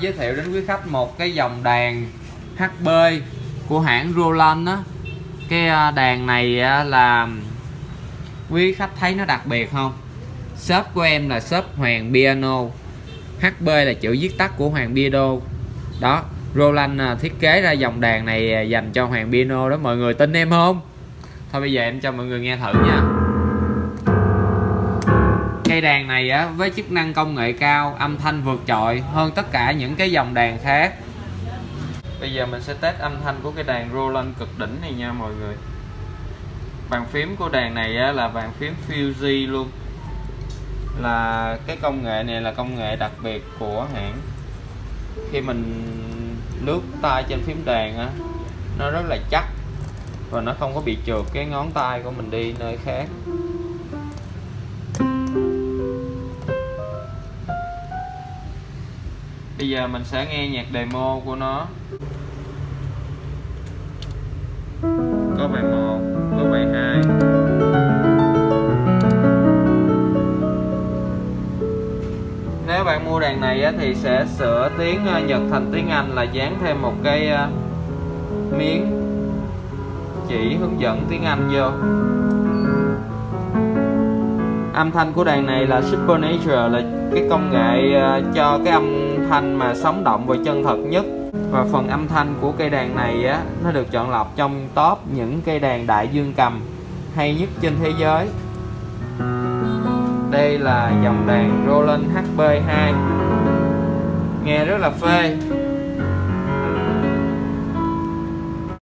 giới thiệu đến quý khách một cái dòng đàn HB của hãng Roland đó, cái à, đàn này à, là quý khách thấy nó đặc biệt không? Shop của em là shop Hoàng Piano. HB là chữ viết tắt của Hoàng Piano. Đó Roland à, thiết kế ra dòng đàn này dành cho Hoàng Piano đó. Mọi người tin em không? Thôi bây giờ em cho mọi người nghe thử nha cây đàn này á với chức năng công nghệ cao âm thanh vượt trội hơn tất cả những cái dòng đàn khác. Bây giờ mình sẽ test âm thanh của cái đàn Roland cực đỉnh này nha mọi người. Bàn phím của đàn này á, là bàn phím Fuji luôn. Là cái công nghệ này là công nghệ đặc biệt của hãng. Khi mình lướt tay trên phím đàn á nó rất là chắc và nó không có bị trượt cái ngón tay của mình đi nơi khác. Bây giờ mình sẽ nghe nhạc demo của nó. Có bài 1 có bài 2 nếu bạn mua đàn này thì sẽ sửa tiếng ờ, Nhật thành tiếng Anh là dán thêm một cái ờ, miếng chỉ hướng dẫn tiếng Anh vô âm thanh của đàn này là Supernature là cái công nghệ ờ, cho cái âm thanh mà sống động và chân thật nhất. Và phần âm thanh của cây đàn này á, nó được chọn lọc trong top những cây đàn đại dương cầm hay nhất trên thế giới. Đây là dòng đàn Roland HB2 nghe rất là phê.